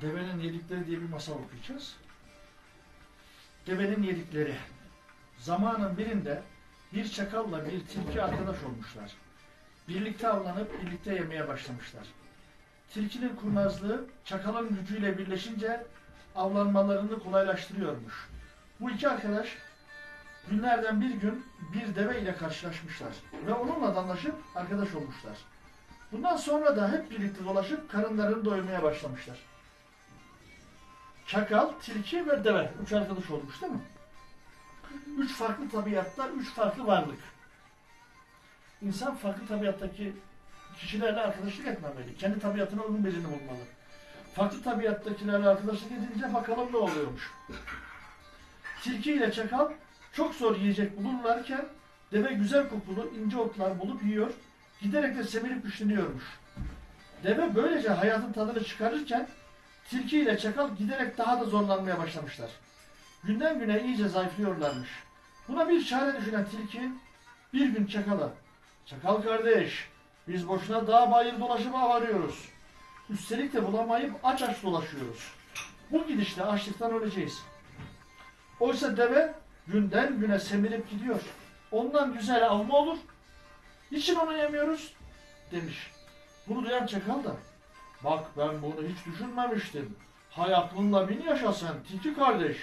Devenin Yedikleri diye bir masal okuyacağız. Devenin Yedikleri. Zamanın birinde bir çakalla bir tilki arkadaş olmuşlar. Birlikte avlanıp birlikte yemeye başlamışlar. Tilkinin kurnazlığı çakalın gücüyle birleşince avlanmalarını kolaylaştırıyormuş. Bu iki arkadaş günlerden bir gün bir deve ile karşılaşmışlar ve onunla anlaşıp arkadaş olmuşlar. Bundan sonra da hep birlikte dolaşıp karınlarını doyurmaya başlamışlar. Çakal, tilki ve deve. Üç arkadaş olmuş değil mi? Üç farklı tabiatta, üç farklı varlık. İnsan farklı tabiattaki kişilerle arkadaşlık etmemeli. Kendi tabiatına uygun birini bulmalı. Farklı tabiattakilerle arkadaşlık edince bakalım ne oluyormuş. Tilki ile çakal çok zor yiyecek bulurlarken deve güzel kokulu ince otlar bulup yiyor. Giderek de semirip güçleniyormuş. Deve böylece hayatın tadını çıkarırken tilki ile çakal giderek daha da zorlanmaya başlamışlar. Günden güne iyice zayıflıyorlarmış. Buna bir çare düşünen tilki bir gün çakala Çakal kardeş biz boşuna dağ bayır dolaşıp av arıyoruz. Üstelik de bulamayıp aç aç dolaşıyoruz. Bu gidişle açlıktan öleceğiz. Oysa deve günden güne semirip gidiyor. Ondan güzel av mı olur? Niçin onu yemiyoruz? Demiş. Bunu duyan çakal da bak ben bunu hiç düşünmemiştim. Hay aklınla bin yaşa sen tilki kardeş.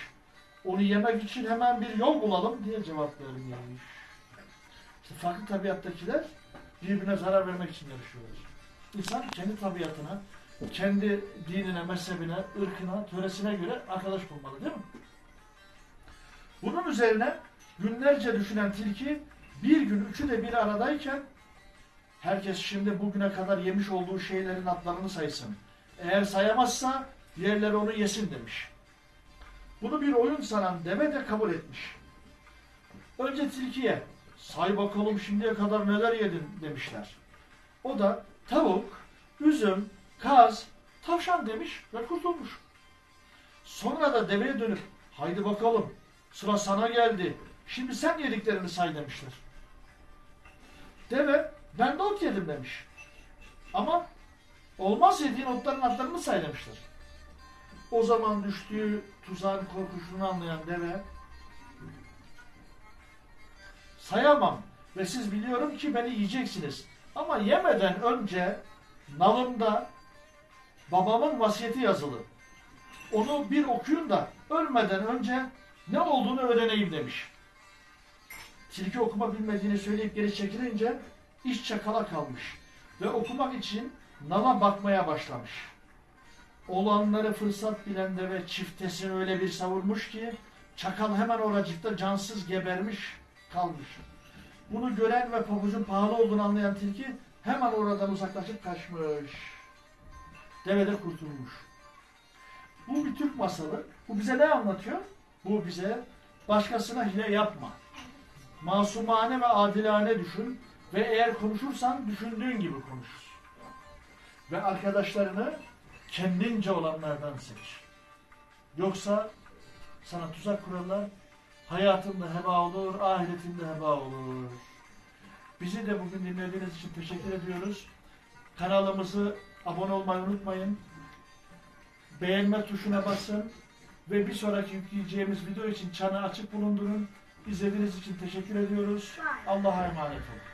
Onu yemek için hemen bir yol bulalım diye cevap vermiş. İşte farklı tabiattakiler birbirine zarar vermek için yarışıyorlar. İnsan kendi tabiatına, kendi dinine, mezhebine, ırkına, töresine göre arkadaş bulmalı değil mi? Bunun üzerine günlerce düşünen tilki bir gün üçü de bir aradayken herkes şimdi bugüne kadar yemiş olduğu şeylerin adlarını saysın. Eğer sayamazsa diğerleri onu yesin demiş. Bunu bir oyun sanan deve de kabul etmiş. Önce tilkiye say bakalım şimdiye kadar neler yedin demişler. O da tavuk, üzüm, kaz, tavşan demiş ve kurtulmuş. Sonra da deveye dönüp haydi bakalım sıra sana geldi. Şimdi sen yediklerini say demişler. Deve ben de ot yedim demiş. Ama olmaz yediğin otların adlarını say demişler. O zaman düştüğü tuzağın korkusunu anlayan deve sayamam ve siz biliyorum ki beni yiyeceksiniz. Ama yemeden önce nalımda babamın vasiyeti yazılı. Onu bir okuyun da ölmeden önce ne olduğunu öğreneyim demiş. Tilki okuma bilmediğini söyleyip geri çekilince iş çakala kalmış ve okumak için nala bakmaya başlamış. Olanları fırsat bilen de ve çiftesini öyle bir savurmuş ki çakal hemen oracıkta cansız gebermiş kalmış. Bunu gören ve pabucun pahalı olduğunu anlayan tilki hemen oradan uzaklaşıp kaçmış. Deve de kurtulmuş. Bu bir Türk masalı. Bu bize ne anlatıyor? Bu bize başkasına hile yapma. Masumane ve adilane düşün ve eğer konuşursan düşündüğün gibi konuş. Ve arkadaşlarını kendince olanlardan seç. Yoksa sana tuzak kurarlar, hayatında heba olur, ahiretinde heba olur. Bizi de bugün dinlediğiniz için teşekkür ediyoruz. Kanalımızı abone olmayı unutmayın. Beğenme tuşuna basın ve bir sonraki yükleyeceğimiz video için çanı açık bulundurun. İzlediğiniz için teşekkür ediyoruz. Allah'a emanet olun.